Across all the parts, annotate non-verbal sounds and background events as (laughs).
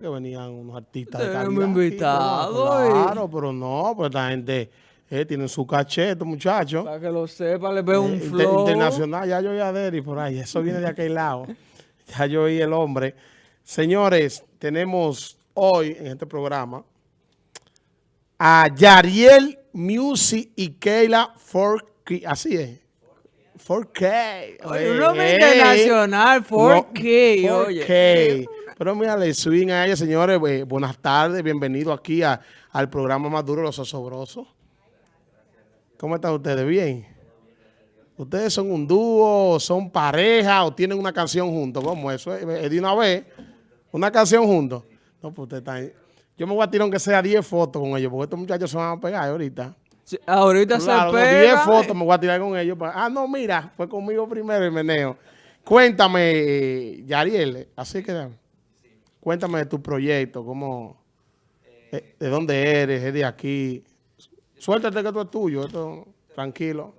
que venían unos artistas de calidad. aquí, invitados, pero Claro, pero no, pues esta gente eh, tiene su caché, estos muchachos. Para que lo sepa, le veo un Eh, inter- flow. internacional, ya yo oí a Derry por ahí, eso viene de aquel lado. (laughs) Ya yo oí el hombre. Señores, tenemos hoy en este programa a Yariel Music y Keila 4K, así es. 4K. Oye, un nombre Ey, internacional, 4K, no, oye. 4K. Pero mira, le swing a ella, señores. eh, buenas tardes, bienvenido aquí a- al programa más duro, Los Osobrosos. ¿Cómo están ustedes? ¿Bien? ¿Ustedes son un dúo, son pareja o tienen una canción juntos? ¿Cómo eso? es? De una vez, una canción juntos. No, pues ustedes están... Yo me voy a tirar aunque sea 10 fotos con ellos, porque estos muchachos se van a pegar ahorita. Sí, Ahorita Claro, se los pega. 10 fotos me voy a tirar con ellos. Ah, no, mira, fue conmigo primero el meneo. Cuéntame, eh, Yariel, así que cuéntame de tu proyecto, cómo, eh, de dónde eres, es de aquí. Suéltate que esto es tuyo, esto, tranquilo.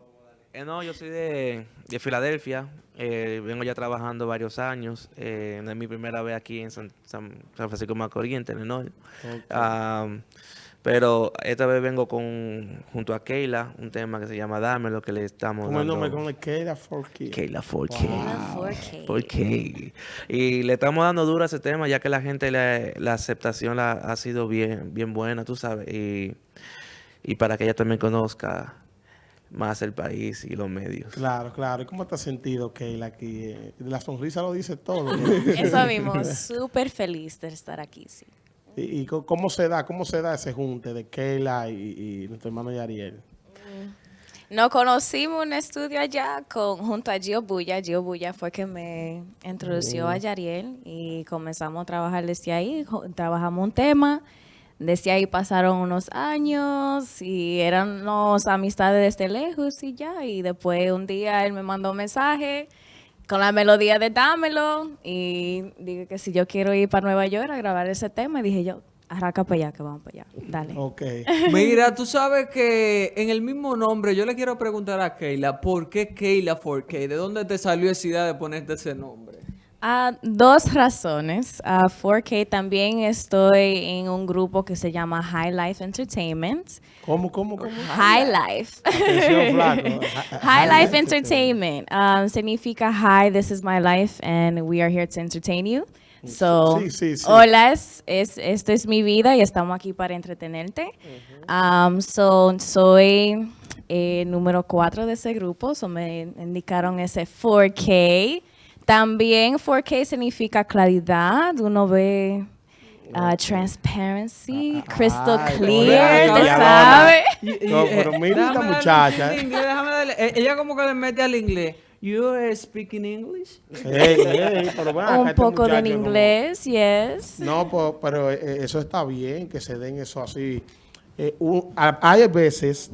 Eh, no, yo soy de, de Filadelfia. eh, vengo ya trabajando varios años. eh, no es mi primera vez aquí en San, San- San Francisco de Macorís, en Telenor. Am, pero esta vez vengo con junto a Keila, un tema que se llama Dame, lo que le estamos Como el dando. nombre con el Keila for Kids. Keila 4K. Keila 4K. 4K. Y le estamos dando duro a ese tema, ya que la gente, la, la aceptación la, ha sido bien, bien buena, tú sabes. Y, y para que ella también conozca más el país y los medios. Claro, claro. ¿Y cómo te has sentido, Keila, aquí? Eh, La sonrisa lo dice todo. Eso mismo, (laughs) súper feliz de estar aquí, sí. ¿Y, cómo se da, cómo se da ese junte de Keila y, y nuestro hermano Yariel? Nos conocimos en un estudio allá con, junto a Gio Bulla. Gio Bulla fue que me introdució a Yariel y comenzamos a trabajar desde ahí. Trabajamos un tema. Desde ahí pasaron unos años y eran amistades desde lejos y ya. Y después un día él me mandó un mensaje con la melodía de Dámelo y dije que si yo quiero ir para Nueva York a grabar ese tema, y dije yo, arranca para allá, que vamos para allá. Dale. Ok. (laughs) Mira, tú sabes que en el mismo nombre, yo le quiero preguntar a Keila, ¿por qué Keila 4K? ¿De dónde te salió esa idea de ponerte ese nombre? Ah, dos razones. Ah, 4K también estoy en un grupo que se llama High Life Entertainment. ¿Cómo, cómo, cómo? High Life. Atención, (laughs) flaco. High Life Entertainment um, significa Hi, this is my life and we are here to entertain you. So, Sí, sí, sí. hola, es, es- esto es mi vida y estamos aquí para entretenerte. Um, so, soy eh, número cuatro de ese grupo, so me indicaron ese 4K. También 4K significa claridad, uno ve uh, transparency, crystal Ay, clear, hola, ¿te ya sabe? Y- y, No, eh, pero mira esta muchacha, eh. inglés, déjame darle- eh, ella como que le mete al inglés. You are speaking English? Ey, ey, pero acá, Un este poco de muchacho no- inglés, yes. No, po- pero eh, eso está bien, que se den eso así. Eh, un- a- hay veces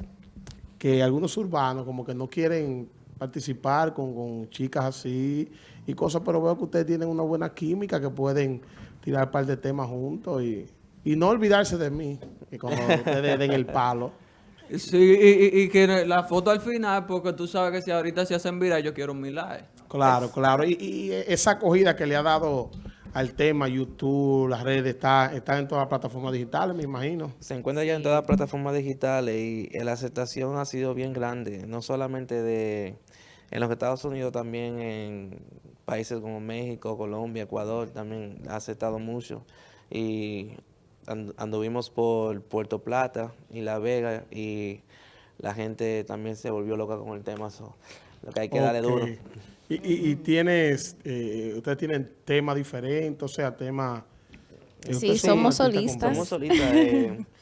que algunos urbanos como que no quieren participar con, con chicas así y cosas, pero veo que ustedes tienen una buena química, que pueden tirar un par de temas juntos y, y no olvidarse de mí, y como ustedes den el palo. Sí, y, y- y que la foto al final, porque tú sabes que si ahorita se hacen viral, yo quiero mi like. Claro, claro. Y, y esa acogida que le ha dado al tema, YouTube, las redes, está, está en todas las plataformas digitales, me imagino. Se encuentra ya en todas las plataformas digitales y la aceptación ha sido bien grande, no solamente de en los Estados Unidos, también en países como México, Colombia, Ecuador, también ha aceptado mucho. Y and- anduvimos por Puerto Plata y La Vega y la gente también se volvió loca con el tema. so, lo que hay que darle duro. Y, y- y tienes, eh, ustedes tienen temas diferentes, o sea, temas... Sí, somos solistas. Somos solitas. eh, (laughs)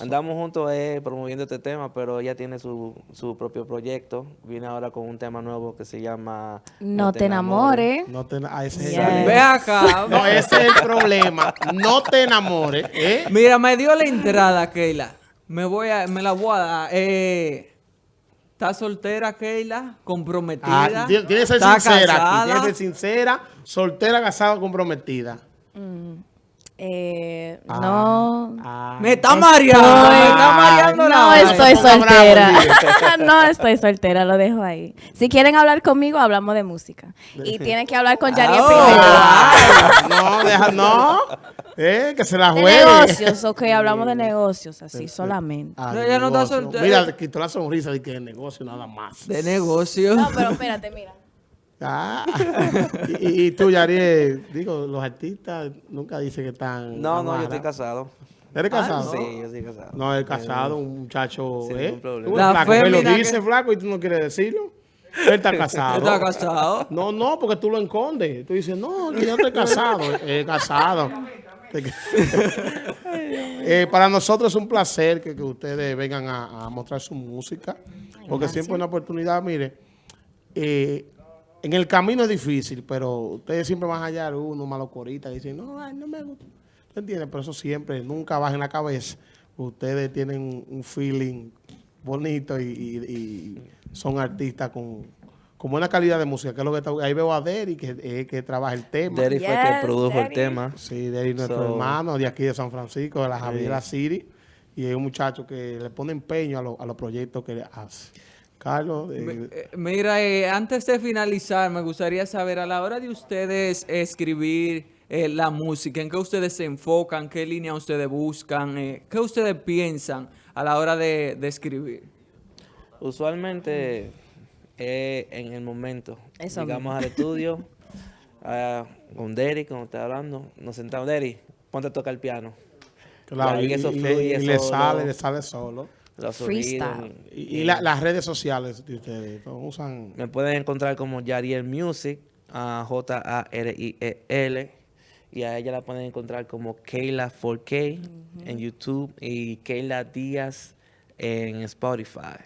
andamos juntos eh, promoviendo este tema, pero ella tiene su, su propio proyecto. Viene ahora con un tema nuevo que se llama No te enamores. No te, ah, ese es Yes. el- Ve acá. No, ese es el problema. No te enamores, ¿eh? Mira, me dio la entrada, Keila. Me voy a, me la voy a dar. Eh, ¿Estás soltera, Keila? ¿Comprometida? Ah, tiene que ser ¿Está sincera? Tiene que ser sincera, soltera, casada, comprometida. Eh, Ah, no. ah. Me está mareando, me está mareando la No vaina. estoy soltera. (laughs) No estoy soltera, lo dejo ahí. Si quieren hablar conmigo, hablamos de música. Y tienen que hablar con Yariel Oh. primero. Ah, no, deja, no. Eh, que se la De juegue. negocios, ok, hablamos de negocios, así solamente. Ah, No, ella no está soltera. Mira, quitó la sonrisa de que de negocio nada más. De negocio. No, pero espérate, mira. Ah. (laughs) y, y- tú, Yariel, digo, los artistas nunca dicen que están... No, no, yo estoy casado. ¿Eres casado? Sí, yo estoy casado. No, es casado, un muchacho, Sin ¿eh? Tú, La flaco, me lo dice, que- flaco, y tú no quieres decirlo. Él está (laughs) casado. ¿Está casado? No, no, porque tú lo escondes. Tú dices, no, que yo estoy casado. (laughs) Eh, casado. Eh, para nosotros es un placer que, que ustedes vengan a, a mostrar su música, porque siempre es una oportunidad, mire, eh, en el camino es difícil, pero ustedes siempre van a hallar uno malocorita y dicen, no, ay, no me gusta. ¿Tú entiendes? Pero eso siempre, nunca baja en la cabeza. Ustedes tienen un, feeling bonito y, y- y son artistas con, con buena calidad de música, que es lo que está, ahí veo a Derry, que, eh, que trabaja el tema. Derry fue Yes, que produjo el Derry. tema. Sí, de ahí nuestro So- hermano, de aquí de San Francisco, de la Javiera City. Y es un muchacho que le pone empeño a, lo- a los proyectos que hace. Carlos, eh, Eh, Mira, eh, antes de finalizar, me gustaría saber, a la hora de ustedes escribir eh, la música, ¿en qué ustedes se enfocan? ¿Qué línea ustedes buscan? Eh, ¿Qué ustedes piensan a la hora de, de escribir? Usualmente eh, en el momento. Eso Llegamos al estudio (laughs) ah, con Derry, como está hablando. Nos sentamos, Derry, ponte a tocar el piano. claro, y, eso fluye le, y le solo. sale, le sale solo. Los Freestyle. Y, y la- las redes sociales de ustedes, usan... Me pueden encontrar como Yariel Music, a J-A-R-I-E-L. Y a ella la pueden encontrar como Kayla 4K en YouTube y Kayla Díaz en Spotify.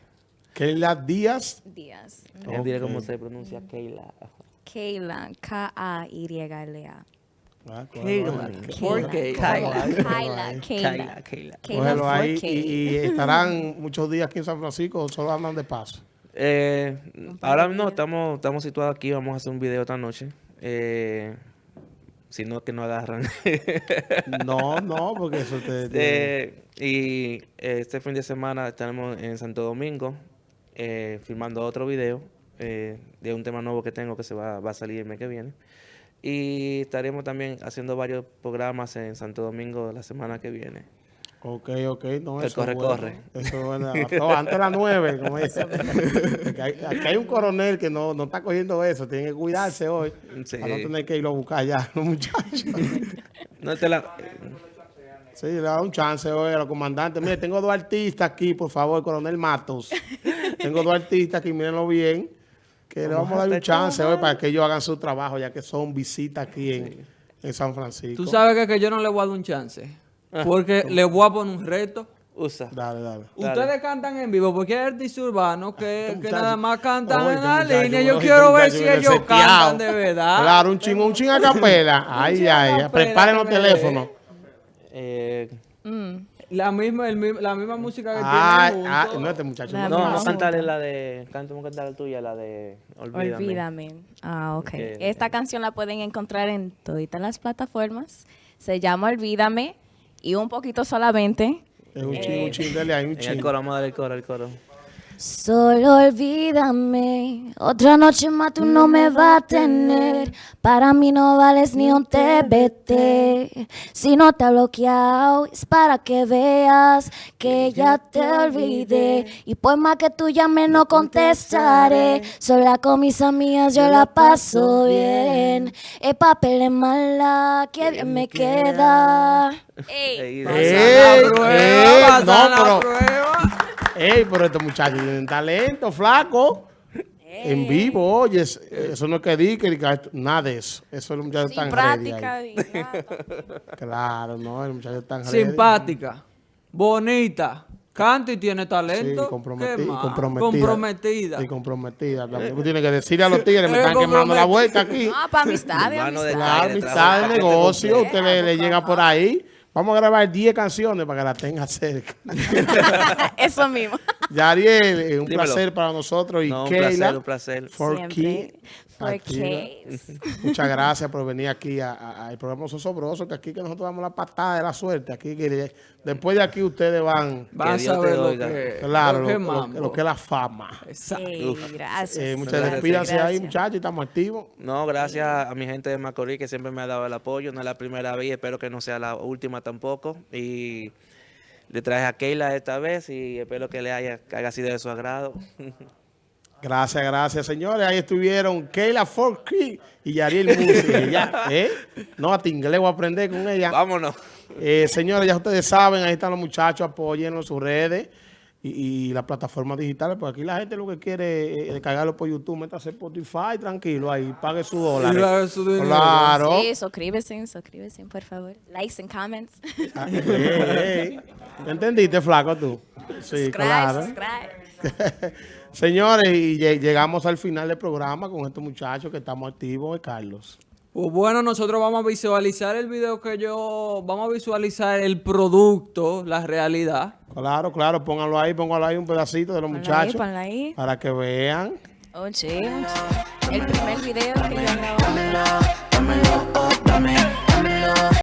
Keila Díaz. Díaz. Ella diré cómo se pronuncia Kayla. Kayla, K-A-Y-L-A. Ah, Kayla, cógelo ¿por ahí. qué? Cógelo ahí, cógelo Kayla, ahí. Kayla. Kayla, Kayla. Kayla Cógelo ahí 4K. y, y estarán muchos días aquí en San Francisco o solo andan de paso. Eh, ahora no, estamos, estamos situados aquí, vamos a hacer un video esta noche. Eh, si no, que no agarran. (laughs) No, no, porque eso te... te- Eh, y este fin de semana estaremos en Santo Domingo eh, filmando otro video eh, de un tema nuevo que tengo que se va, va a salir el mes que viene. Y estaremos también haciendo varios programas en Santo Domingo la semana que viene. Ok, ok, no, eso es corre, bueno. corre. Eso es bueno. No, antes de las nueve, como dice. (laughs) Aquí hay un coronel que no, no está cogiendo eso, tiene que cuidarse hoy. Sí. Para no tener que irlo a buscar ya, los muchachos. (laughs) No te la... Sí, le da un chance hoy a los comandantes. Mire, tengo dos artistas aquí, por favor, coronel Matos. Tengo dos artistas aquí, mírenlo bien. Que le vamos a dar un chance hoy para que ellos hagan su trabajo, ya que son visitas aquí en, en San Francisco. Tú sabes que, que yo no le voy a dar un chance. Porque (laughs) le voy a poner un reto. Usa. Dale, dale. Dale. Ustedes cantan en vivo porque hay artistas urbanos que, que nada más cantan Oye, en estos la línea. Yo oye, quiero ver si ellos cantan de verdad. Claro, un chingo, un chingo a capela. Ay, ay, ay. Preparen los teléfonos. Eh, La misma, el la misma música que tienen ay, juntos. no, este muchacho. La no- no, cantarle la de... Cantamos cantar la tuya, la de... Olvídame. Olvídame. Ah, ok. Ok. Esta canción la pueden encontrar en todas las plataformas. Se llama Olvídame y un poquito solamente. Es un chingo, un chingo, dale ahí, un En el chingo. coro, vamos a darle el coro, el coro. Solo olvídame, otra noche más tú no me vas a tener. Para mí no vales ni un TBT. Si no te ha bloqueado, es para que veas que ya te olvidé. Y por más que tú llames, no contestaré. Sola con mis amigas yo la paso bien. El papel es mala, que bien me queda. Ey. Ey, Ey, La prueba, ey, pasan no, la pero- prueba. Ey, pero estos muchachos tienen talento, flaco. En vivo, oye, es- eso no es que di, que nada de eso. Eso los muchachos Sin están ready ahí. práctica. y nada. Claro, no, muchachos están ready. Simpática, bonita, canta y tiene talento. Sí, comprometi- ¿Qué más? comprometida. Comprometida. Sí, comprometida. Tú tienes que decirle a los tigres, me Eh, están quemando la vuelta aquí. Ah, para amistades, Mano de amistad trabaja, de negocio, usted le, le llega por ahí. Vamos a grabar 10 canciones para que la tenga cerca. (laughs) Eso mismo. (laughs) Yariel, un Dímelo. placer para nosotros. Y No, un Keila, placer, un placer. for Siempre. key. (laughs) Muchas gracias por venir aquí a- a- al programa Sosobroso, que aquí que nosotros damos la patada de la suerte. Aquí que de- después de aquí ustedes van, Van a saber lo que, claro, lo lo, que lo- mambo. lo que es la fama. Exacto. Gracias. Eh, muchas Gracias. despídanse ahí, muchachos, estamos activos. No, gracias a mi gente de Macorís que siempre me ha dado el apoyo. No es la primera vez, espero que no sea la última tampoco. Y le traje a Keila esta vez y espero que le haya, haya sido de su agrado. (laughs) Gracias, gracias, señores. Ahí estuvieron Keila Forkey y Yariel Musi. (laughs) ya, ¿eh? No, hasta inglés voy a aprender con ella. Vámonos. Eh, señores, ya ustedes saben, ahí están los muchachos, apóyenlos en sus redes y, y las plataformas digitales, porque aquí la gente lo que quiere es descargarlo por YouTube, métase Spotify, tranquilo, ahí, pague su dólar. Su. Claro. Sí, suscríbese, suscríbese, por favor. Likes and comments. Ah, ey. ¿Entendiste, flaco, tú? Sí, subscribe, claro. subscribe. (laughs) Señores, y lle- llegamos al final del programa con estos muchachos que estamos activos, eh, Carlos. Pues bueno, nosotros vamos a visualizar el video que yo... Vamos a visualizar el producto, la realidad. Claro, claro, pónganlo ahí, pónganlo ahí un pedacito de los Ponlo ahí, muchachos ponlo ahí. para que vean. Oh, sí. El primer video que yo grabé.